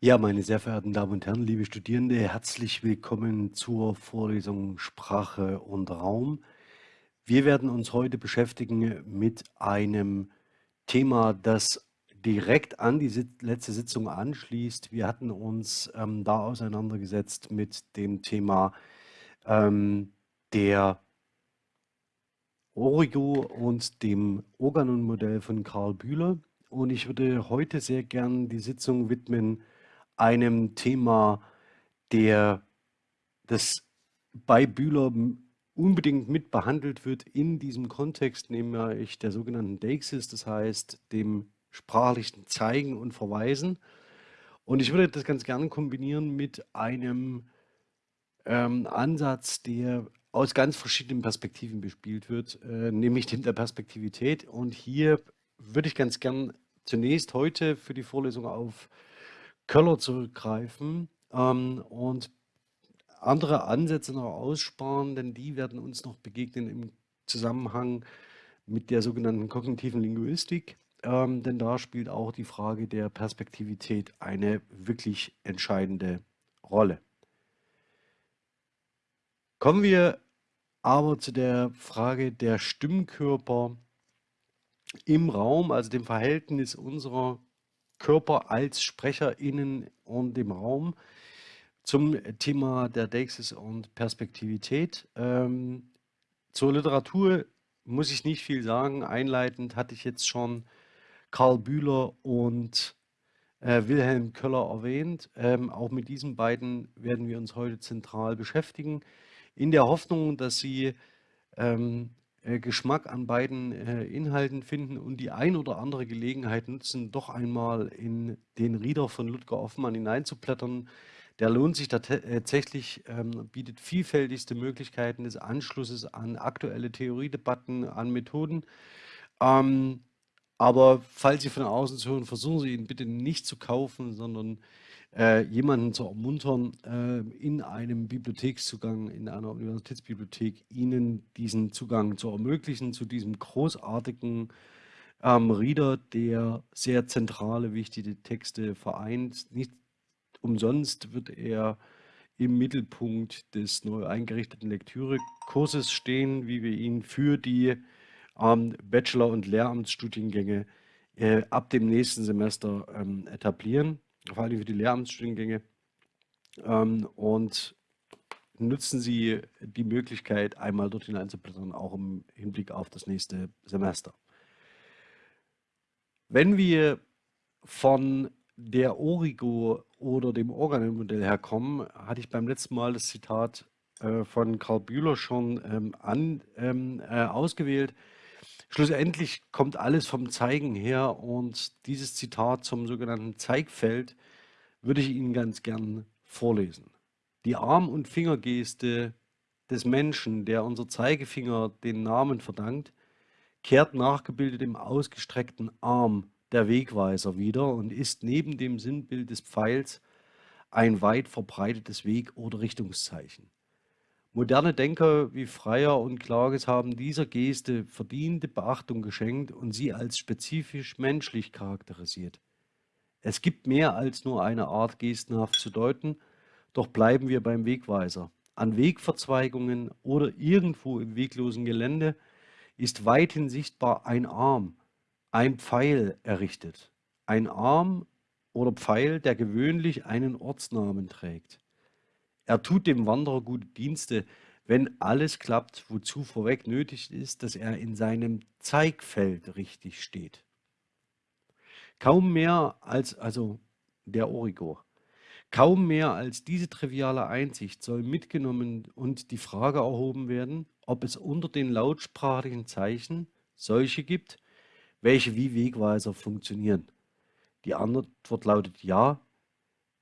Ja, meine sehr verehrten Damen und Herren, liebe Studierende, herzlich willkommen zur Vorlesung Sprache und Raum. Wir werden uns heute beschäftigen mit einem Thema, das direkt an die letzte Sitzung anschließt. Wir hatten uns ähm, da auseinandergesetzt mit dem Thema ähm, der Origo und dem Organon-Modell von Karl Bühler. Und ich würde heute sehr gern die Sitzung widmen einem Thema, der das bei Bühler unbedingt mit behandelt wird in diesem Kontext, nämlich der sogenannten Deixis, das heißt dem sprachlichen Zeigen und Verweisen. Und ich würde das ganz gerne kombinieren mit einem ähm, Ansatz, der aus ganz verschiedenen Perspektiven bespielt wird, äh, nämlich dem der Perspektivität. Und hier würde ich ganz gern zunächst heute für die Vorlesung auf Köller zurückgreifen ähm, und andere Ansätze noch aussparen, denn die werden uns noch begegnen im Zusammenhang mit der sogenannten kognitiven Linguistik. Ähm, denn da spielt auch die Frage der Perspektivität eine wirklich entscheidende Rolle. Kommen wir aber zu der Frage der Stimmkörper im Raum, also dem Verhältnis unserer Körper als SprecherInnen und im Raum zum Thema der Deixis und Perspektivität. Ähm, zur Literatur muss ich nicht viel sagen. Einleitend hatte ich jetzt schon Karl Bühler und äh, Wilhelm Köller erwähnt. Ähm, auch mit diesen beiden werden wir uns heute zentral beschäftigen, in der Hoffnung, dass Sie ähm, äh, Geschmack an beiden äh, Inhalten finden und die ein oder andere Gelegenheit nutzen, doch einmal in den Reader von Ludger Hoffmann hineinzublättern. Der lohnt sich äh, tatsächlich, ähm, bietet vielfältigste Möglichkeiten des Anschlusses an aktuelle Theoriedebatten, an Methoden. Ähm, aber falls Sie von außen zu hören, versuchen Sie ihn bitte nicht zu kaufen, sondern äh, jemanden zu ermuntern, äh, in einem Bibliothekszugang, in einer Universitätsbibliothek, ihnen diesen Zugang zu ermöglichen, zu diesem großartigen ähm, Reader, der sehr zentrale, wichtige Texte vereint. Nicht umsonst wird er im Mittelpunkt des neu eingerichteten Lektürekurses stehen, wie wir ihn für die ähm, Bachelor- und Lehramtsstudiengänge äh, ab dem nächsten Semester ähm, etablieren vor allem für die Lehramtsstudiengänge. Ähm, und nutzen Sie die Möglichkeit, einmal dort hineinzublättern, auch im Hinblick auf das nächste Semester. Wenn wir von der Origo oder dem Organelmodell herkommen, hatte ich beim letzten Mal das Zitat äh, von Karl Bühler schon ähm, an, ähm, äh, ausgewählt. Schlussendlich kommt alles vom Zeigen her und dieses Zitat zum sogenannten Zeigfeld würde ich Ihnen ganz gern vorlesen. Die Arm- und Fingergeste des Menschen, der unser Zeigefinger den Namen verdankt, kehrt nachgebildet im ausgestreckten Arm der Wegweiser wieder und ist neben dem Sinnbild des Pfeils ein weit verbreitetes Weg- oder Richtungszeichen. Moderne Denker wie Freier und Klages haben dieser Geste verdiente Beachtung geschenkt und sie als spezifisch menschlich charakterisiert. Es gibt mehr als nur eine Art gestenhaft zu deuten, doch bleiben wir beim Wegweiser. An Wegverzweigungen oder irgendwo im weglosen Gelände ist weithin sichtbar ein Arm, ein Pfeil errichtet. Ein Arm oder Pfeil, der gewöhnlich einen Ortsnamen trägt. Er tut dem Wanderer gute Dienste, wenn alles klappt, wozu vorweg nötig ist, dass er in seinem Zeigfeld richtig steht. Kaum mehr als, also der Origo, kaum mehr als diese triviale Einsicht soll mitgenommen und die Frage erhoben werden, ob es unter den lautsprachlichen Zeichen solche gibt, welche wie Wegweiser funktionieren. Die Antwort lautet ja,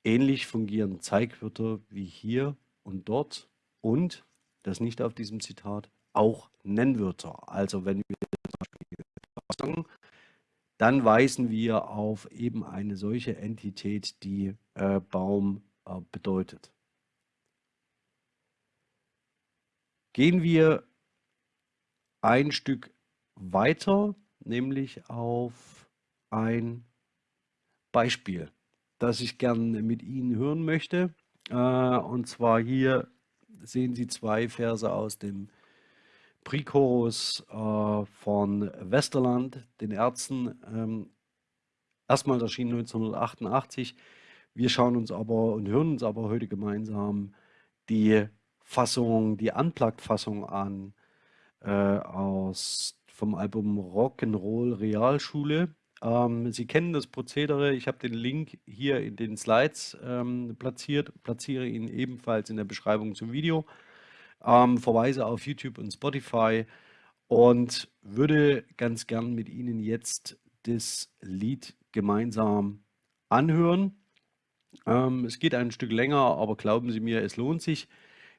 Ähnlich fungieren Zeigwörter wie hier und dort und, das nicht auf diesem Zitat, auch Nennwörter. Also wenn wir zum Beispiel sagen, dann weisen wir auf eben eine solche Entität, die äh, Baum äh, bedeutet. Gehen wir ein Stück weiter, nämlich auf ein Beispiel. Das ich gern mit Ihnen hören möchte. Äh, und zwar hier sehen Sie zwei Verse aus dem Prichorus äh, von Westerland, den Ärzten. Ähm, erstmal erschienen 1988. Wir schauen uns aber und hören uns aber heute gemeinsam die Fassung, die Unplugged-Fassung an äh, aus vom Album Rock'n'Roll Realschule. Ähm, Sie kennen das Prozedere. Ich habe den Link hier in den Slides ähm, platziert, platziere ihn ebenfalls in der Beschreibung zum Video. Ähm, verweise auf YouTube und Spotify und würde ganz gern mit Ihnen jetzt das Lied gemeinsam anhören. Ähm, es geht ein Stück länger, aber glauben Sie mir, es lohnt sich.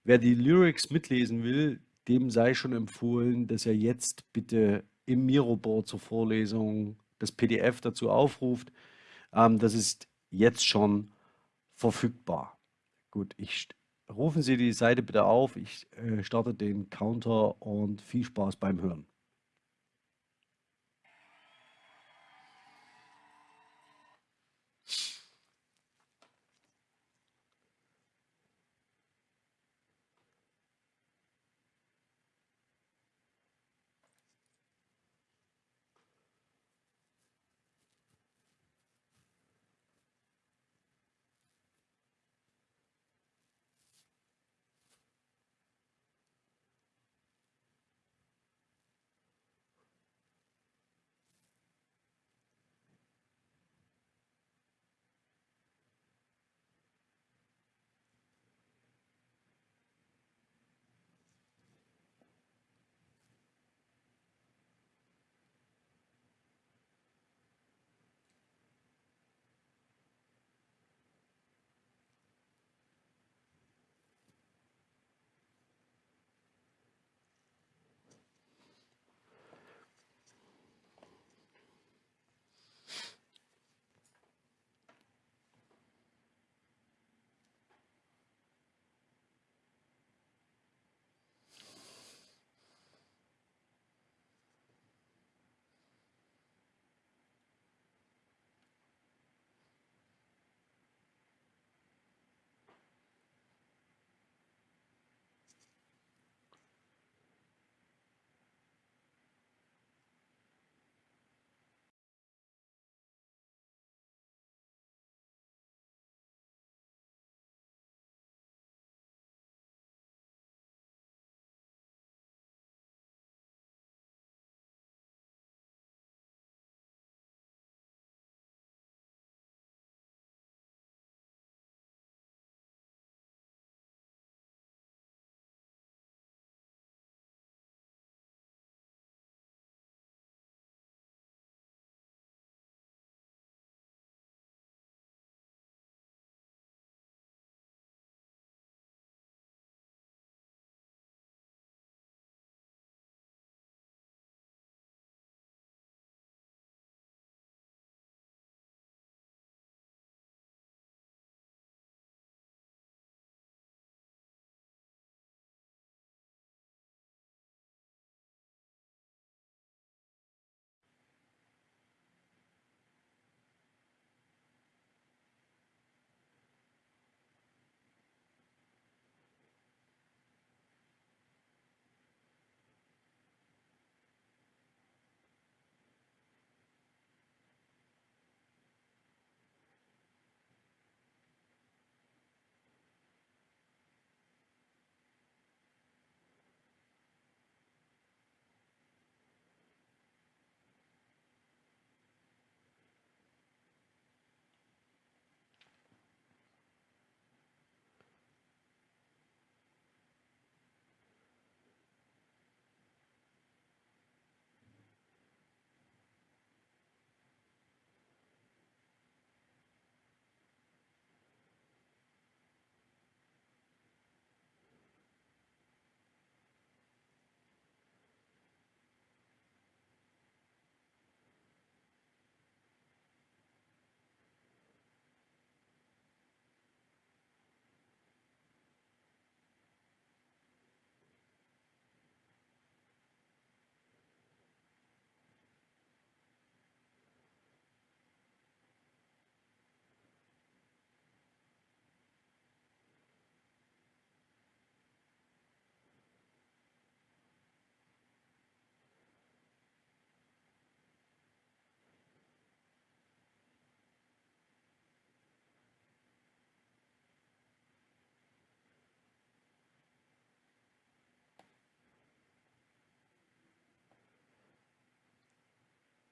Wer die Lyrics mitlesen will, dem sei schon empfohlen, dass er jetzt bitte im Miroboard zur Vorlesung das PDF dazu aufruft. Ähm, das ist jetzt schon verfügbar. Gut, ich rufen Sie die Seite bitte auf. Ich äh, starte den Counter und viel Spaß beim Hören.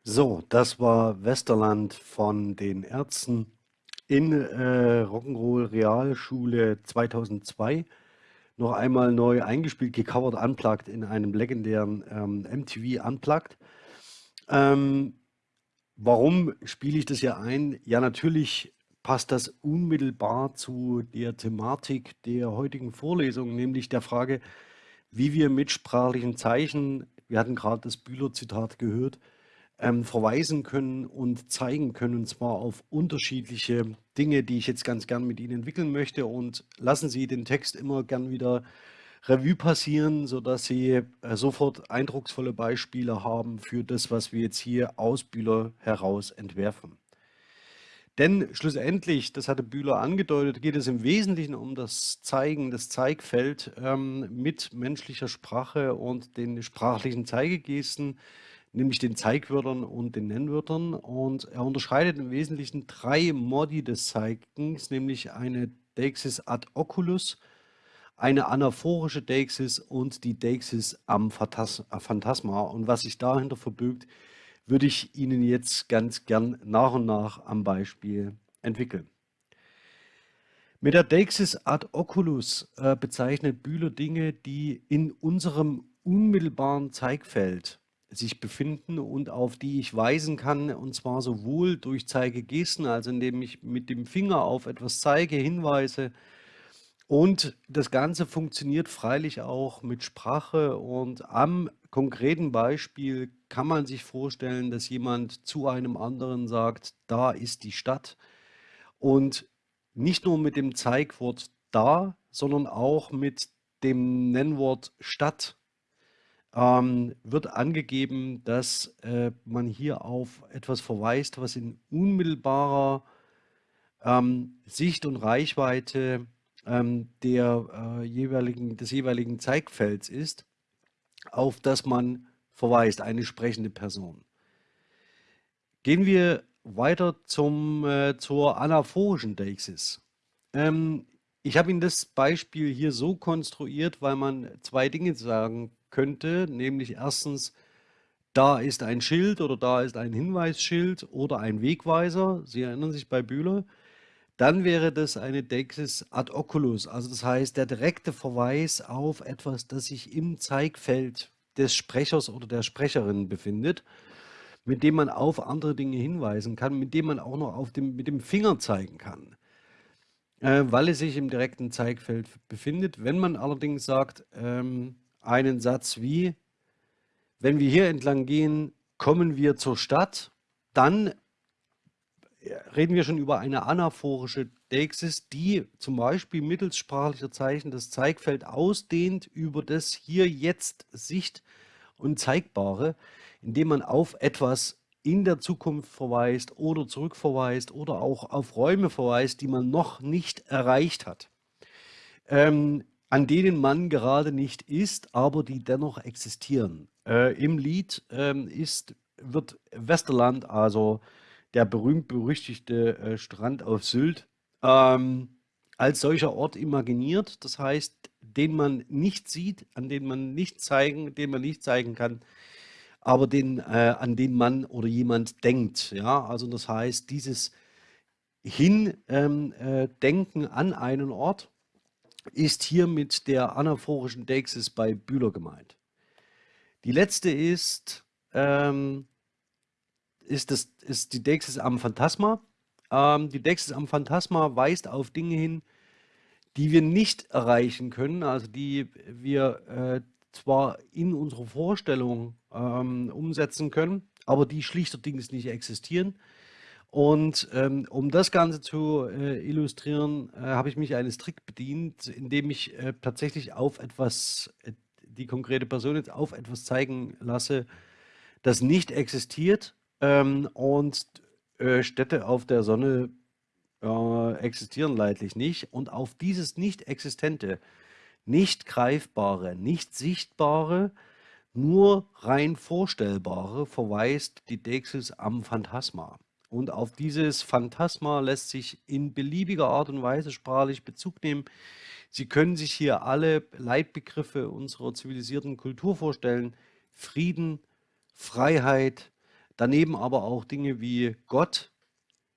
So, das war Westerland von den Ärzten in äh, Rock'n'Roll Realschule 2002. Noch einmal neu eingespielt, gecovert, unplugged in einem legendären ähm, MTV Unplugged. Ähm, warum spiele ich das hier ein? Ja, natürlich passt das unmittelbar zu der Thematik der heutigen Vorlesung, nämlich der Frage, wie wir mit sprachlichen Zeichen, wir hatten gerade das Bühler-Zitat gehört, ähm, verweisen können und zeigen können, und zwar auf unterschiedliche Dinge, die ich jetzt ganz gern mit Ihnen entwickeln möchte. Und lassen Sie den Text immer gern wieder Revue passieren, sodass Sie äh, sofort eindrucksvolle Beispiele haben für das, was wir jetzt hier aus Bühler heraus entwerfen. Denn schlussendlich, das hatte Bühler angedeutet, geht es im Wesentlichen um das Zeigen, das Zeigfeld ähm, mit menschlicher Sprache und den sprachlichen Zeigegesten, nämlich den Zeigwörtern und den Nennwörtern. Und er unterscheidet im Wesentlichen drei Modi des Zeigens, nämlich eine Deixis ad oculus, eine anaphorische Deixis und die Deixis am Phantasma. Und was sich dahinter verbirgt, würde ich Ihnen jetzt ganz gern nach und nach am Beispiel entwickeln. Mit der Deixis ad oculus äh, bezeichnet Bühler Dinge, die in unserem unmittelbaren Zeigfeld sich befinden und auf die ich weisen kann, und zwar sowohl durch Zeigegesten, also indem ich mit dem Finger auf etwas zeige, hinweise, und das Ganze funktioniert freilich auch mit Sprache. Und am konkreten Beispiel kann man sich vorstellen, dass jemand zu einem anderen sagt, da ist die Stadt. Und nicht nur mit dem Zeigwort da, sondern auch mit dem Nennwort Stadt ähm, wird angegeben, dass äh, man hier auf etwas verweist, was in unmittelbarer ähm, Sicht und Reichweite ähm, der, äh, jeweiligen, des jeweiligen Zeigfelds ist, auf das man verweist, eine sprechende Person. Gehen wir weiter zum, äh, zur anaphorischen Deixis. Ähm, ich habe Ihnen das Beispiel hier so konstruiert, weil man zwei Dinge sagen könnte, nämlich erstens, da ist ein Schild oder da ist ein Hinweisschild oder ein Wegweiser. Sie erinnern sich bei Bühler dann wäre das eine Deixis ad oculus, also das heißt der direkte Verweis auf etwas, das sich im Zeigfeld des Sprechers oder der Sprecherin befindet, mit dem man auf andere Dinge hinweisen kann, mit dem man auch noch auf dem, mit dem Finger zeigen kann, äh, weil es sich im direkten Zeigfeld befindet. Wenn man allerdings sagt, ähm, einen Satz wie, wenn wir hier entlang gehen, kommen wir zur Stadt, dann reden wir schon über eine anaphorische Deixis, die zum Beispiel mittels sprachlicher Zeichen das Zeigfeld ausdehnt über das hier jetzt Sicht und Zeigbare, indem man auf etwas in der Zukunft verweist oder zurückverweist oder auch auf Räume verweist, die man noch nicht erreicht hat, ähm, an denen man gerade nicht ist, aber die dennoch existieren. Äh, Im Lied ähm, ist, wird Westerland, also der berühmt-berüchtigte äh, Strand auf Sylt, ähm, als solcher Ort imaginiert. Das heißt, den man nicht sieht, an den man nicht zeigen, den man nicht zeigen kann, aber den, äh, an den man oder jemand denkt. Ja, also das heißt, dieses Hindenken ähm, äh, an einen Ort ist hier mit der anaphorischen Deixis bei Bühler gemeint. Die letzte ist ähm, ist, das, ist die Deixis am Phantasma. Ähm, die Deixis am Phantasma weist auf Dinge hin, die wir nicht erreichen können, also die wir äh, zwar in unserer Vorstellung ähm, umsetzen können, aber die schlichterdings nicht existieren. Und ähm, um das Ganze zu äh, illustrieren, äh, habe ich mich eines Trick bedient, indem ich äh, tatsächlich auf etwas, äh, die konkrete Person jetzt auf etwas zeigen lasse, das nicht existiert, ähm, und äh, Städte auf der Sonne äh, existieren leidlich nicht. Und auf dieses Nicht-Existente, nicht Greifbare, nicht Sichtbare, nur rein Vorstellbare verweist die Deixis am Phantasma. Und auf dieses Phantasma lässt sich in beliebiger Art und Weise sprachlich Bezug nehmen. Sie können sich hier alle Leitbegriffe unserer zivilisierten Kultur vorstellen. Frieden, Freiheit, Daneben aber auch Dinge wie Gott,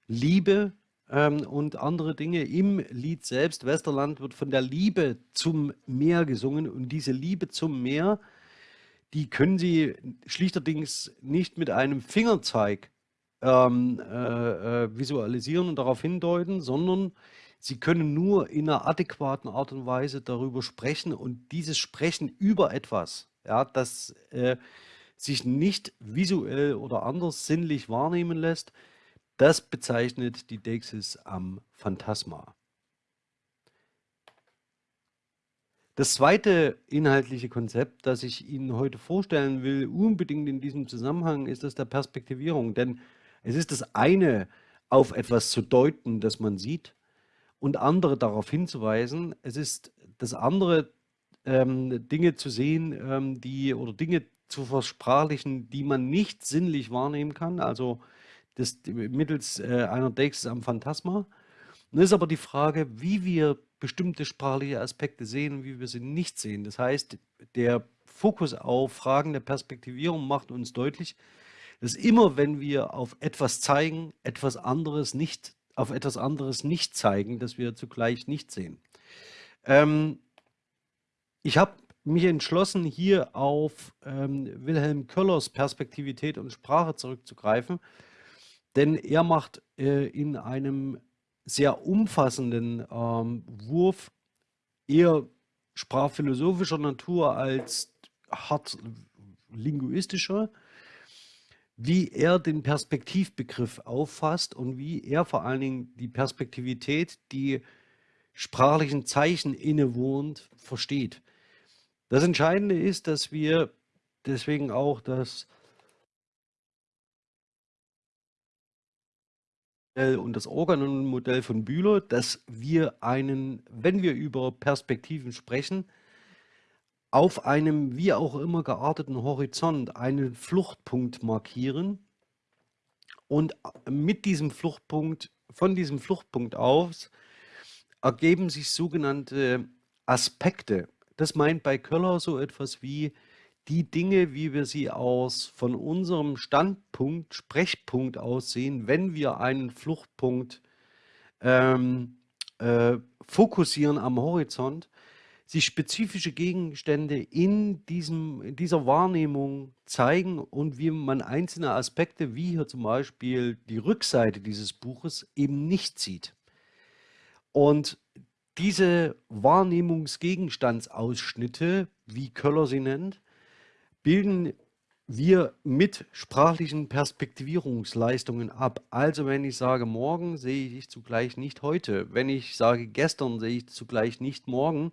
Liebe ähm, und andere Dinge. Im Lied selbst, Westerland, wird von der Liebe zum Meer gesungen und diese Liebe zum Meer, die können Sie schlichterdings nicht mit einem Fingerzeig ähm, äh, äh, visualisieren und darauf hindeuten, sondern Sie können nur in einer adäquaten Art und Weise darüber sprechen und dieses Sprechen über etwas, ja, das äh, sich nicht visuell oder anders sinnlich wahrnehmen lässt, das bezeichnet die Deixis am Phantasma. Das zweite inhaltliche Konzept, das ich Ihnen heute vorstellen will, unbedingt in diesem Zusammenhang, ist das der Perspektivierung. Denn es ist das eine, auf etwas zu deuten, das man sieht, und andere darauf hinzuweisen. Es ist das andere, ähm, Dinge zu sehen, ähm, die oder Dinge zu versprachlichen, die man nicht sinnlich wahrnehmen kann, also das, mittels äh, einer Deixis am Phantasma. Nun ist aber die Frage, wie wir bestimmte sprachliche Aspekte sehen und wie wir sie nicht sehen. Das heißt, der Fokus auf Fragen der Perspektivierung macht uns deutlich, dass immer, wenn wir auf etwas zeigen, etwas anderes nicht, auf etwas anderes nicht zeigen, dass wir zugleich nicht sehen. Ähm, ich habe mich entschlossen, hier auf ähm, Wilhelm Köllers Perspektivität und Sprache zurückzugreifen, denn er macht äh, in einem sehr umfassenden ähm, Wurf eher sprachphilosophischer Natur als hart linguistischer wie er den Perspektivbegriff auffasst und wie er vor allen Dingen die Perspektivität, die sprachlichen Zeichen innewohnt, versteht. Das Entscheidende ist, dass wir deswegen auch das und das Organon-Modell von Bühler, dass wir einen, wenn wir über Perspektiven sprechen, auf einem wie auch immer gearteten Horizont einen Fluchtpunkt markieren und mit diesem Fluchtpunkt, von diesem Fluchtpunkt aus, ergeben sich sogenannte Aspekte. Das meint bei Köller so etwas wie die Dinge, wie wir sie aus von unserem Standpunkt, Sprechpunkt aussehen, wenn wir einen Fluchtpunkt ähm, äh, fokussieren am Horizont, sich spezifische Gegenstände in, diesem, in dieser Wahrnehmung zeigen und wie man einzelne Aspekte, wie hier zum Beispiel die Rückseite dieses Buches, eben nicht sieht. Und diese Wahrnehmungsgegenstandsausschnitte, wie Köller sie nennt, bilden wir mit sprachlichen Perspektivierungsleistungen ab. Also wenn ich sage morgen, sehe ich zugleich nicht heute. Wenn ich sage gestern, sehe ich zugleich nicht morgen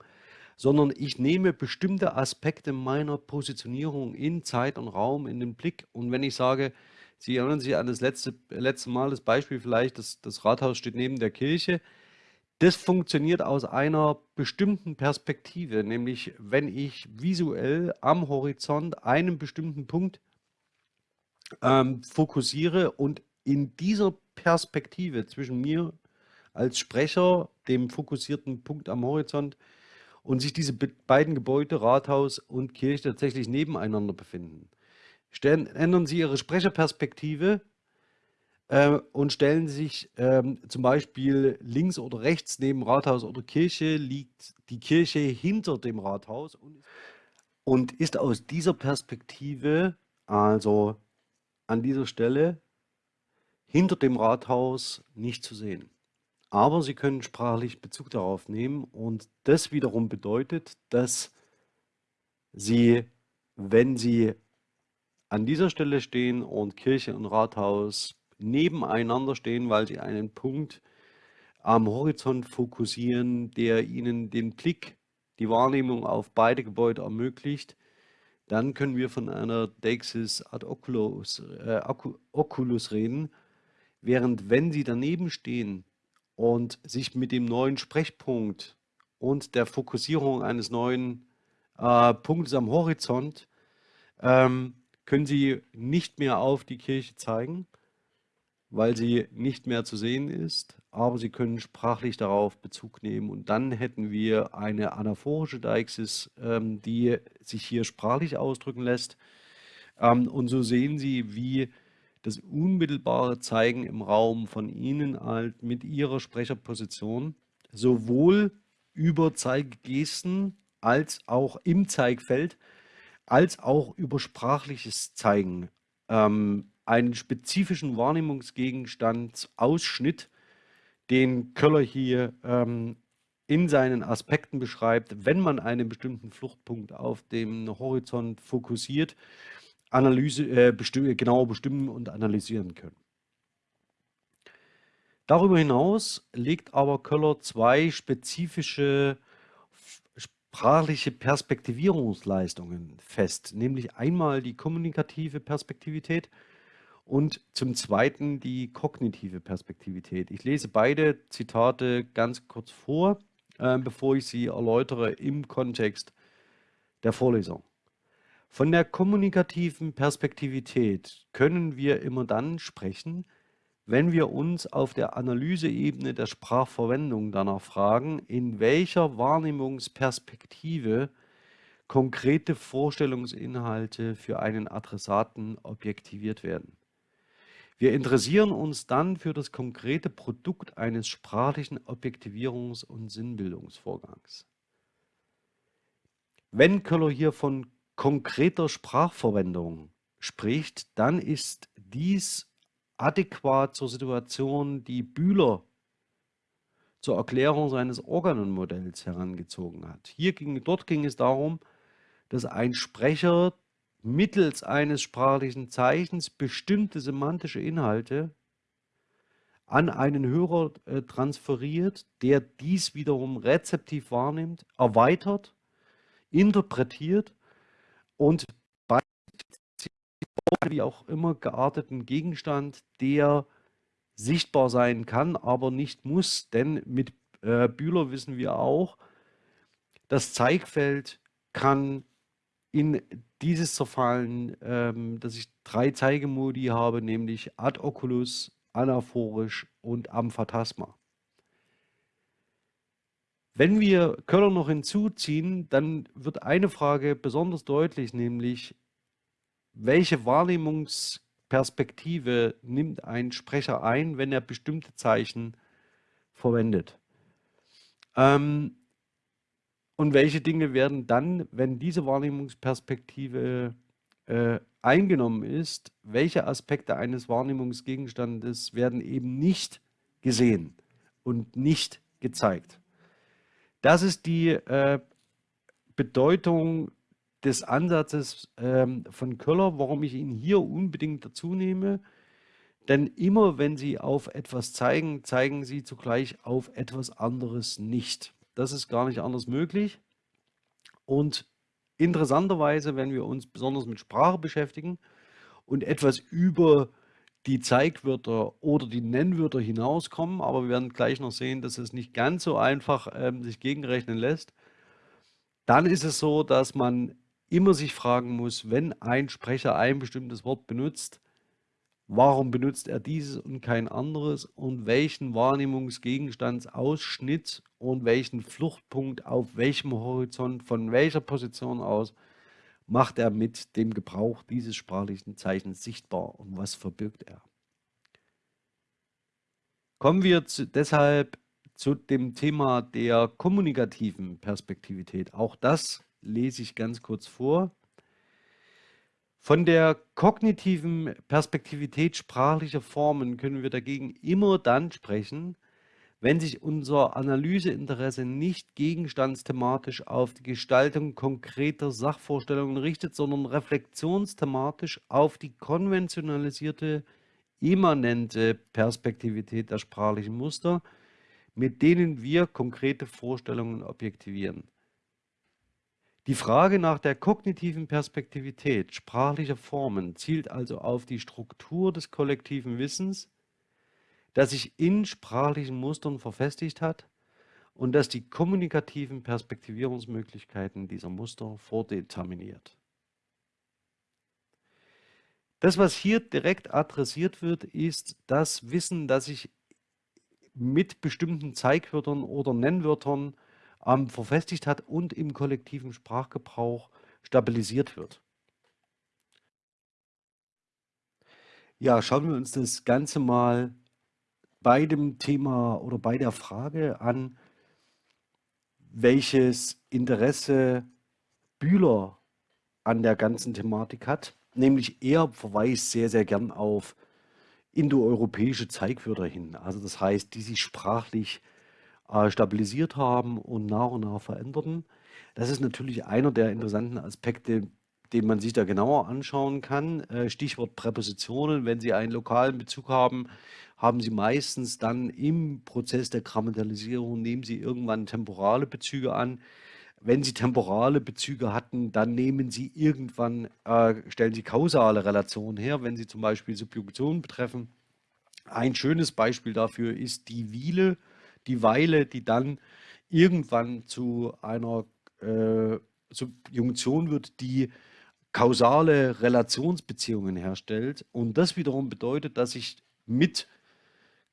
sondern ich nehme bestimmte Aspekte meiner Positionierung in Zeit und Raum in den Blick. Und wenn ich sage, Sie erinnern sich an das letzte, letzte Mal, das Beispiel vielleicht, das, das Rathaus steht neben der Kirche, das funktioniert aus einer bestimmten Perspektive, nämlich wenn ich visuell am Horizont einen bestimmten Punkt ähm, fokussiere und in dieser Perspektive zwischen mir als Sprecher, dem fokussierten Punkt am Horizont, und sich diese beiden Gebäude, Rathaus und Kirche, tatsächlich nebeneinander befinden. Stellen, ändern Sie Ihre Sprecherperspektive äh, und stellen sich ähm, zum Beispiel links oder rechts neben Rathaus oder Kirche, liegt die Kirche hinter dem Rathaus und, und ist aus dieser Perspektive, also an dieser Stelle, hinter dem Rathaus nicht zu sehen aber Sie können sprachlich Bezug darauf nehmen und das wiederum bedeutet, dass Sie, wenn Sie an dieser Stelle stehen und Kirche und Rathaus nebeneinander stehen, weil Sie einen Punkt am Horizont fokussieren, der Ihnen den Blick, die Wahrnehmung auf beide Gebäude ermöglicht, dann können wir von einer Deixis ad oculus, äh, oculus reden, während wenn Sie daneben stehen und sich mit dem neuen Sprechpunkt und der Fokussierung eines neuen äh, Punktes am Horizont ähm, können Sie nicht mehr auf die Kirche zeigen, weil sie nicht mehr zu sehen ist, aber Sie können sprachlich darauf Bezug nehmen und dann hätten wir eine anaphorische Deixis, ähm, die sich hier sprachlich ausdrücken lässt. Ähm, und so sehen Sie, wie das unmittelbare Zeigen im Raum von Ihnen halt mit Ihrer Sprecherposition sowohl über Zeiggesten als auch im Zeigfeld, als auch über sprachliches Zeigen. Ähm, einen spezifischen Wahrnehmungsgegenstand Ausschnitt, den Köller hier ähm, in seinen Aspekten beschreibt, wenn man einen bestimmten Fluchtpunkt auf dem Horizont fokussiert, Analyse, äh, besti genauer bestimmen und analysieren können. Darüber hinaus legt aber Köller zwei spezifische sprachliche Perspektivierungsleistungen fest, nämlich einmal die kommunikative Perspektivität und zum Zweiten die kognitive Perspektivität. Ich lese beide Zitate ganz kurz vor, äh, bevor ich sie erläutere im Kontext der Vorlesung. Von der kommunikativen Perspektivität können wir immer dann sprechen, wenn wir uns auf der Analyseebene der Sprachverwendung danach fragen, in welcher Wahrnehmungsperspektive konkrete Vorstellungsinhalte für einen Adressaten objektiviert werden. Wir interessieren uns dann für das konkrete Produkt eines sprachlichen Objektivierungs- und Sinnbildungsvorgangs. Wenn Köller hier von konkreter Sprachverwendung spricht, dann ist dies adäquat zur Situation, die Bühler zur Erklärung seines Organonmodells herangezogen hat. Hier ging, dort ging es darum, dass ein Sprecher mittels eines sprachlichen Zeichens bestimmte semantische Inhalte an einen Hörer äh, transferiert, der dies wiederum rezeptiv wahrnimmt, erweitert, interpretiert und bei wie auch immer gearteten Gegenstand, der sichtbar sein kann, aber nicht muss, denn mit äh, Bühler wissen wir auch, das Zeigfeld kann in dieses zerfallen, ähm, dass ich drei Zeigemodi habe, nämlich ad oculus, anaphorisch und amphatasma. Wenn wir Köller noch hinzuziehen, dann wird eine Frage besonders deutlich, nämlich welche Wahrnehmungsperspektive nimmt ein Sprecher ein, wenn er bestimmte Zeichen verwendet? Ähm, und welche Dinge werden dann, wenn diese Wahrnehmungsperspektive äh, eingenommen ist, welche Aspekte eines Wahrnehmungsgegenstandes werden eben nicht gesehen und nicht gezeigt? Das ist die äh, Bedeutung des Ansatzes ähm, von Köller, warum ich ihn hier unbedingt dazu nehme. Denn immer wenn Sie auf etwas zeigen, zeigen Sie zugleich auf etwas anderes nicht. Das ist gar nicht anders möglich. Und interessanterweise, wenn wir uns besonders mit Sprache beschäftigen und etwas über die Zeigwörter oder die Nennwörter hinauskommen, aber wir werden gleich noch sehen, dass es nicht ganz so einfach ähm, sich gegenrechnen lässt. Dann ist es so, dass man immer sich fragen muss, wenn ein Sprecher ein bestimmtes Wort benutzt, warum benutzt er dieses und kein anderes und welchen Wahrnehmungsgegenstandsausschnitt und welchen Fluchtpunkt auf welchem Horizont, von welcher Position aus macht er mit dem Gebrauch dieses sprachlichen Zeichens sichtbar und was verbirgt er. Kommen wir zu, deshalb zu dem Thema der kommunikativen Perspektivität. Auch das lese ich ganz kurz vor. Von der kognitiven Perspektivität sprachlicher Formen können wir dagegen immer dann sprechen, wenn sich unser Analyseinteresse nicht gegenstandsthematisch auf die Gestaltung konkreter Sachvorstellungen richtet, sondern reflexionsthematisch auf die konventionalisierte, immanente Perspektivität der sprachlichen Muster, mit denen wir konkrete Vorstellungen objektivieren. Die Frage nach der kognitiven Perspektivität sprachlicher Formen zielt also auf die Struktur des kollektiven Wissens, das sich in sprachlichen Mustern verfestigt hat und das die kommunikativen Perspektivierungsmöglichkeiten dieser Muster vordeterminiert. Das, was hier direkt adressiert wird, ist das Wissen, das sich mit bestimmten Zeigwörtern oder Nennwörtern ähm, verfestigt hat und im kollektiven Sprachgebrauch stabilisiert wird. Ja, schauen wir uns das Ganze mal bei dem Thema oder bei der Frage an, welches Interesse Bühler an der ganzen Thematik hat. Nämlich er verweist sehr, sehr gern auf indoeuropäische Zeigwörter hin. Also das heißt, die sich sprachlich äh, stabilisiert haben und nach und nach veränderten. Das ist natürlich einer der interessanten Aspekte, den man sich da genauer anschauen kann. Äh, Stichwort Präpositionen. Wenn Sie einen lokalen Bezug haben, haben Sie meistens dann im Prozess der Grammatikalisierung, nehmen Sie irgendwann temporale Bezüge an. Wenn Sie temporale Bezüge hatten, dann nehmen Sie irgendwann, äh, stellen Sie kausale Relationen her, wenn Sie zum Beispiel Subjunktionen betreffen. Ein schönes Beispiel dafür ist die Wiele, die Weile, die dann irgendwann zu einer äh, Subjunktion wird, die kausale Relationsbeziehungen herstellt. Und das wiederum bedeutet, dass ich mit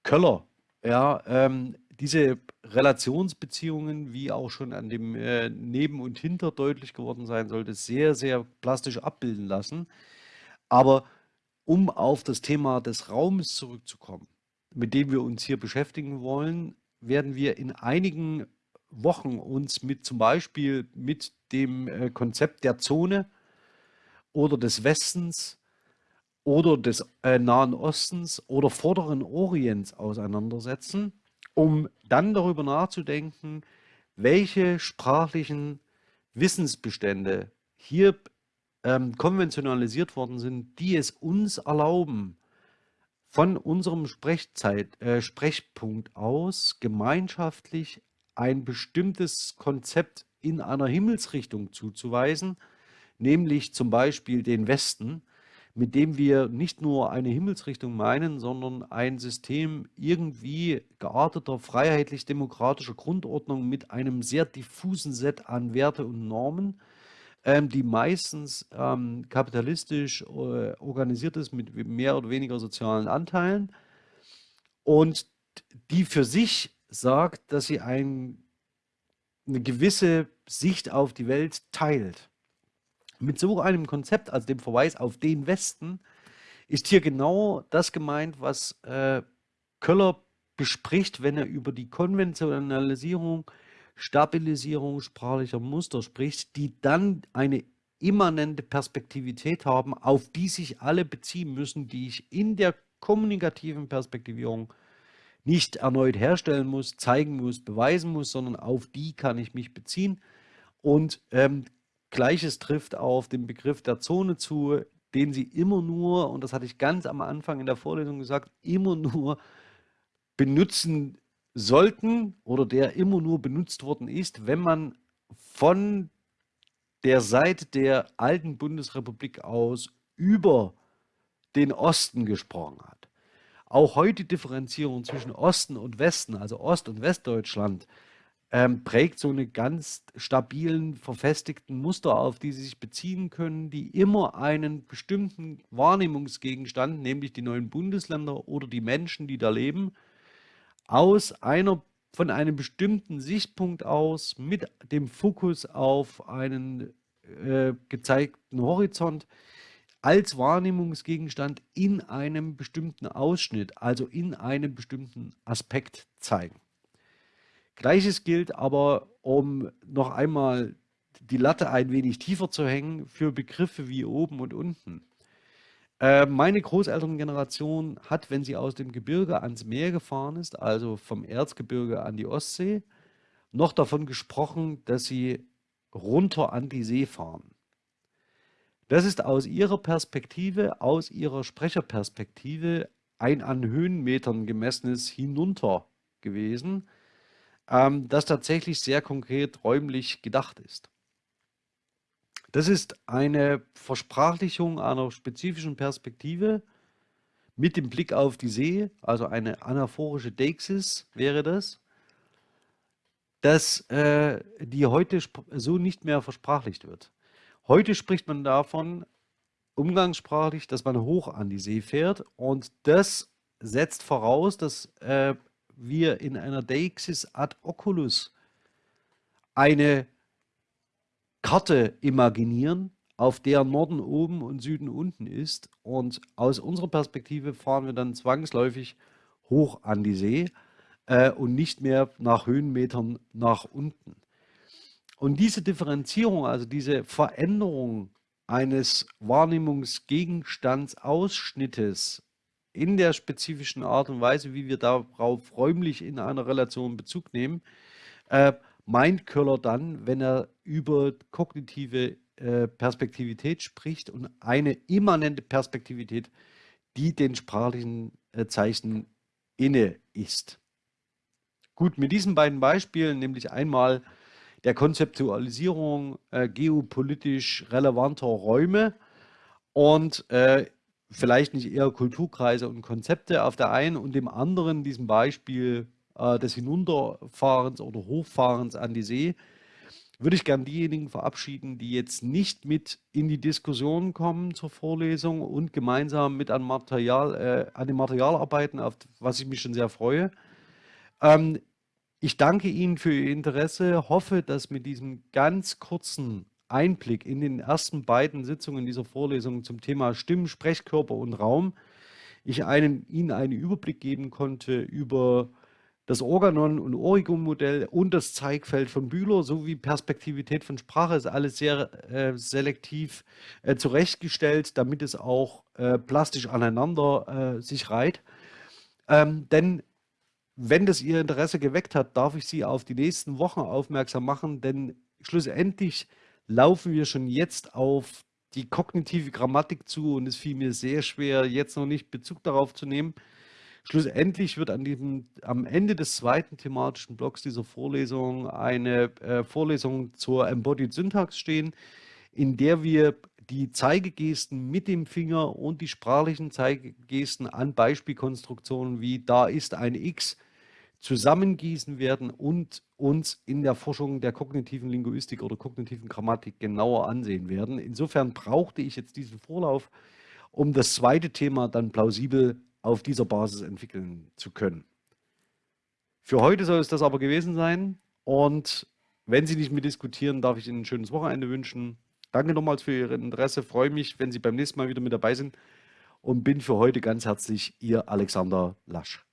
Köller ja, ähm, diese Relationsbeziehungen, wie auch schon an dem äh, Neben und Hinter deutlich geworden sein sollte, sehr, sehr plastisch abbilden lassen. Aber um auf das Thema des Raumes zurückzukommen, mit dem wir uns hier beschäftigen wollen, werden wir in einigen Wochen uns mit zum Beispiel mit dem äh, Konzept der Zone oder des Westens oder des äh, Nahen Ostens oder Vorderen Orients auseinandersetzen, um dann darüber nachzudenken, welche sprachlichen Wissensbestände hier ähm, konventionalisiert worden sind, die es uns erlauben, von unserem Sprechzeit, äh, Sprechpunkt aus gemeinschaftlich ein bestimmtes Konzept in einer Himmelsrichtung zuzuweisen, nämlich zum Beispiel den Westen, mit dem wir nicht nur eine Himmelsrichtung meinen, sondern ein System irgendwie gearteter, freiheitlich-demokratischer Grundordnung mit einem sehr diffusen Set an Werte und Normen, ähm, die meistens ähm, kapitalistisch äh, organisiert ist mit mehr oder weniger sozialen Anteilen und die für sich sagt, dass sie ein, eine gewisse Sicht auf die Welt teilt. Mit so einem Konzept, also dem Verweis auf den Westen, ist hier genau das gemeint, was äh, Köller bespricht, wenn er über die Konventionalisierung Stabilisierung sprachlicher Muster spricht, die dann eine immanente Perspektivität haben, auf die sich alle beziehen müssen, die ich in der kommunikativen Perspektivierung nicht erneut herstellen muss, zeigen muss, beweisen muss, sondern auf die kann ich mich beziehen. Und ähm, Gleiches trifft auf den Begriff der Zone zu, den Sie immer nur, und das hatte ich ganz am Anfang in der Vorlesung gesagt, immer nur benutzen sollten oder der immer nur benutzt worden ist, wenn man von der Seite der alten Bundesrepublik aus über den Osten gesprochen hat. Auch heute Differenzierung zwischen Osten und Westen, also Ost- und Westdeutschland, ähm, prägt so eine ganz stabilen, verfestigten Muster auf, die sie sich beziehen können, die immer einen bestimmten Wahrnehmungsgegenstand, nämlich die neuen Bundesländer oder die Menschen, die da leben, aus einer von einem bestimmten Sichtpunkt aus mit dem Fokus auf einen äh, gezeigten Horizont als Wahrnehmungsgegenstand in einem bestimmten Ausschnitt, also in einem bestimmten Aspekt zeigen. Gleiches gilt aber, um noch einmal die Latte ein wenig tiefer zu hängen, für Begriffe wie oben und unten. Äh, meine Großelterngeneration hat, wenn sie aus dem Gebirge ans Meer gefahren ist, also vom Erzgebirge an die Ostsee, noch davon gesprochen, dass sie runter an die See fahren. Das ist aus ihrer Perspektive, aus ihrer Sprecherperspektive ein an Höhenmetern gemessenes Hinunter gewesen, ähm, das tatsächlich sehr konkret räumlich gedacht ist. Das ist eine Versprachlichung einer spezifischen Perspektive mit dem Blick auf die See, also eine anaphorische Deixis wäre das, dass äh, die heute so nicht mehr versprachlicht wird. Heute spricht man davon umgangssprachlich, dass man hoch an die See fährt und das setzt voraus, dass äh, wir in einer Deixis ad oculus eine Karte imaginieren, auf der Norden oben und Süden unten ist. Und aus unserer Perspektive fahren wir dann zwangsläufig hoch an die See äh, und nicht mehr nach Höhenmetern nach unten. Und diese Differenzierung, also diese Veränderung eines Wahrnehmungsgegenstandsausschnittes in der spezifischen Art und Weise, wie wir darauf räumlich in einer Relation Bezug nehmen, äh, meint Köller dann, wenn er über kognitive äh, Perspektivität spricht und eine immanente Perspektivität, die den sprachlichen äh, Zeichen inne ist. Gut, mit diesen beiden Beispielen, nämlich einmal der Konzeptualisierung äh, geopolitisch relevanter Räume und äh, vielleicht nicht eher Kulturkreise und Konzepte auf der einen und dem anderen diesem Beispiel äh, des Hinunterfahrens oder Hochfahrens an die See, würde ich gern diejenigen verabschieden, die jetzt nicht mit in die Diskussion kommen zur Vorlesung und gemeinsam mit an, Material, äh, an dem Material arbeiten, auf was ich mich schon sehr freue. Ähm, ich danke Ihnen für Ihr Interesse, hoffe, dass mit diesem ganz kurzen Einblick in den ersten beiden Sitzungen dieser Vorlesung zum Thema Stimmen, Sprechkörper und Raum ich einen, Ihnen einen Überblick geben konnte über das Organon- und Origo-Modell und das Zeigfeld von Bühler sowie Perspektivität von Sprache ist alles sehr äh, selektiv äh, zurechtgestellt, damit es auch äh, plastisch aneinander äh, sich reiht. Ähm, denn wenn das Ihr Interesse geweckt hat, darf ich Sie auf die nächsten Wochen aufmerksam machen, denn schlussendlich laufen wir schon jetzt auf die kognitive Grammatik zu und es fiel mir sehr schwer, jetzt noch nicht Bezug darauf zu nehmen. Schlussendlich wird an diesem, am Ende des zweiten thematischen Blocks dieser Vorlesung eine äh, Vorlesung zur Embodied Syntax stehen, in der wir die Zeigegesten mit dem Finger und die sprachlichen Zeigegesten an Beispielkonstruktionen wie da ist ein X zusammengießen werden und uns in der Forschung der kognitiven Linguistik oder kognitiven Grammatik genauer ansehen werden. Insofern brauchte ich jetzt diesen Vorlauf, um das zweite Thema dann plausibel auf dieser Basis entwickeln zu können. Für heute soll es das aber gewesen sein und wenn Sie nicht mehr diskutieren, darf ich Ihnen ein schönes Wochenende wünschen. Danke nochmals für Ihr Interesse, freue mich, wenn Sie beim nächsten Mal wieder mit dabei sind und bin für heute ganz herzlich Ihr Alexander Lasch.